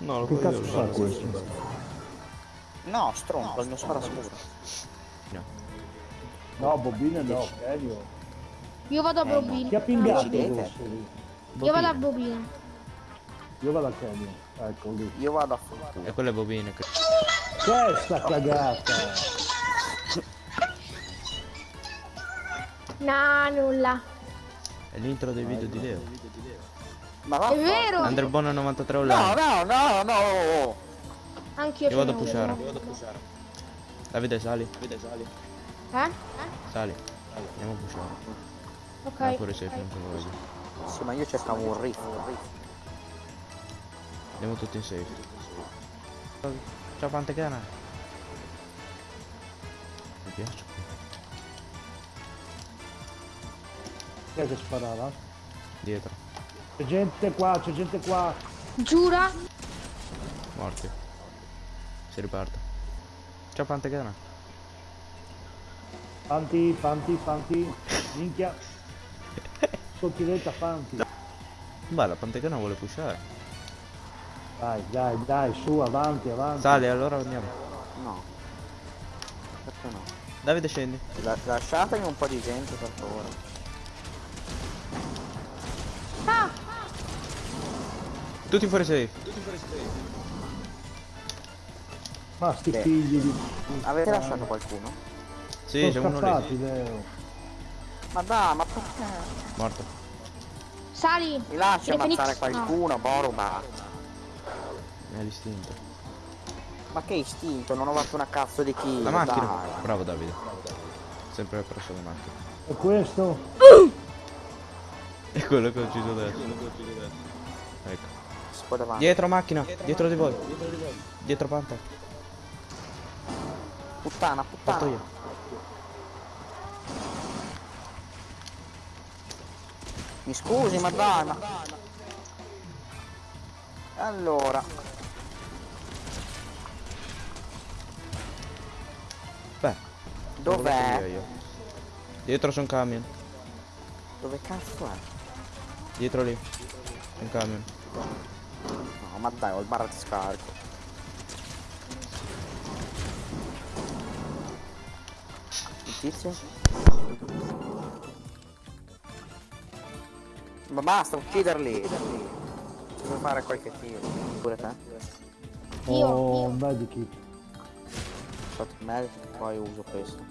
No, lo Che cazzo fa questo? No, stronzo, il mio sparascuro. No, bobine no, serio. Io vado a Eh, Bobino. Chi ha pingato? Io vado a Bobino. Io vado a Kenny. Ecco lì. Io vado a fanculo. E quelle bobine che... Che è sta cagata? No, nulla. È l'intro dei video di Leo. Ma va. È vero! Underbone 93 No, online. no, no, no. Anch'io Io vado a pushare. Davide sali. Eh? Sali. Andiamo a pushare. Ok. Vai pure te lo voglio. Sì, ma io cercavo un riff. un riff. Andiamo tutti in safe. Ciao Pantegana. Mi piace. Chi è che sparava? Dietro. C'è gente qua, c'è gente qua. Giura? Morti. Si riparte. Ciao Pantegana. Fanti, fanti, fanti. Minchia. Sottiletta fanti. Beh, la Pantegana vuole pushare. Dai, dai, dai, su, avanti, avanti. Sali, allora andiamo. No. Perché no? Davide scendi. La- lasciatemi un po' di gente per favore. Tutti fuori safe. Ma sti Beh. figli di... Avete lasciato qualcuno? Sì, c'è uno lì. Leo. Ma dai, ma perché? Morto. Sali! Mi lasci Phoenix? ammazzare No. qualcuno, Boruba. Mi ha l'istinto. Ma che istinto, non ho fatto una cazzo di kill. La macchina. dai. Bravo Davide. Sempre presso la macchina. E questo? È quello che ho ucciso adesso. Ecco. Sto davanti. Dietro macchina, dietro di voi. Dietro Panta. Puttana, Fatto puttana. io. Mi scusi, ma dai, ma... Allora, Beh. dov'è? Dietro c'è un camion. Dove cazzo è? Dietro lì. Un camion. Ma dai, ho il barra di scarico. Il tizio? Ma basta, ucciderli! Devo fare qualche tiro. Pure te? Io, Oh, io. un medikit. Shot me, poi uso questo.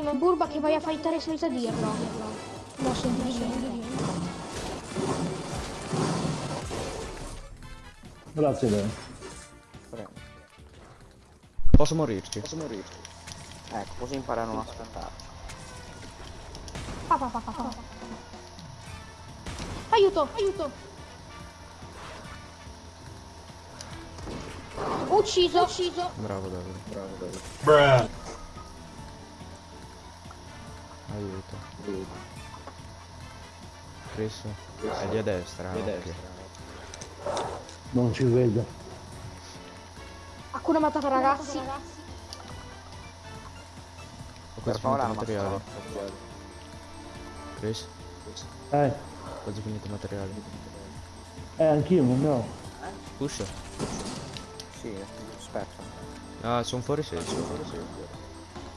Sì, ma Burba che vai a fightare senza dirlo. No, senti di dire. Grazie, Leo. Prego. Posso morirci? Ecco, così impara a non aspettare. Pa, pa, pa, pa, pa. Aiuto, aiuto. Ucciso, ucciso. Bravo Davide. Bravo Davide. Aiuto. Chris. È lì a destra. ok. Non ci vedo. Hakuna Matata ragazzi. Ho Per quasi favore, finito il materiale. Chris. Eh, Quasi finito il materiale. eh, anch'io non ne ho. Push. Sì, aspetta. Ah, sono fuori safe. Sono fuori safe.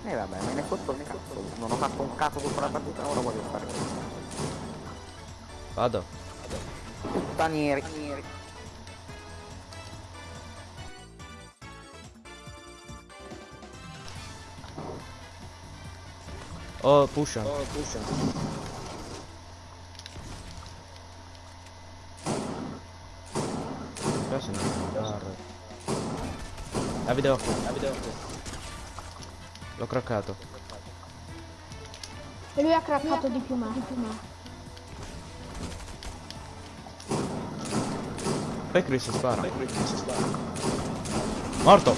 E vabbè, me ne fotto il cazzo. Non ho fatto un cazzo tutta la partita, ora voglio fare questo. Vado. Puttanieri. Oh, pusha. Adesso non andare. Davide occhio, Davide occhio. L'ho craccato. E lui ha craccato di più me. Di più me. Poi Chris spara. Morto!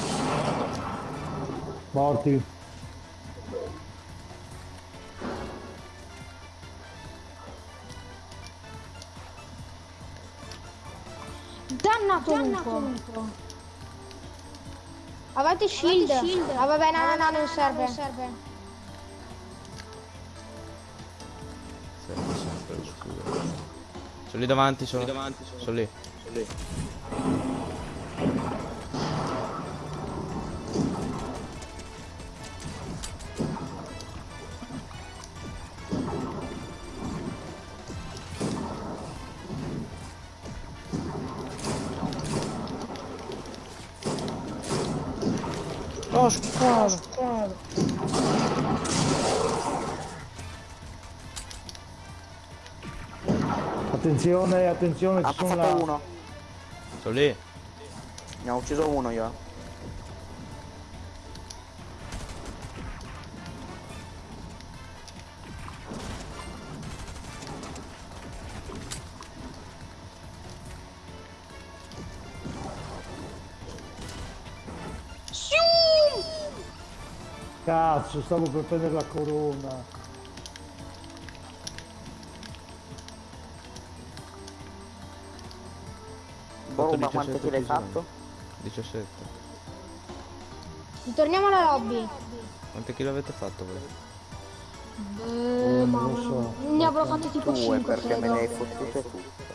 Morti. Dannato, lupo. Avanti shield. Avete shield. Ah vabbè, no, no, no, non serve. Non serve. Serve sempre, scusa. Sono lì davanti, sono, sono lì davanti, sono, sono lì. Sono lì. Oh, squalo! Attenzione, attenzione, Ha ci sono là. uno. Sono lì. Ne ho ucciso uno io. Cazzo, stavo per prendere la corona. Boh, ma 17 quante kill hai fatto? 17. Ritorniamo alla lobby. Quante kill avete fatto voi? Eh, non mamma lo so. Ne avrò fatte tipo Due 5 perché me ne hai credo. fottute tutte.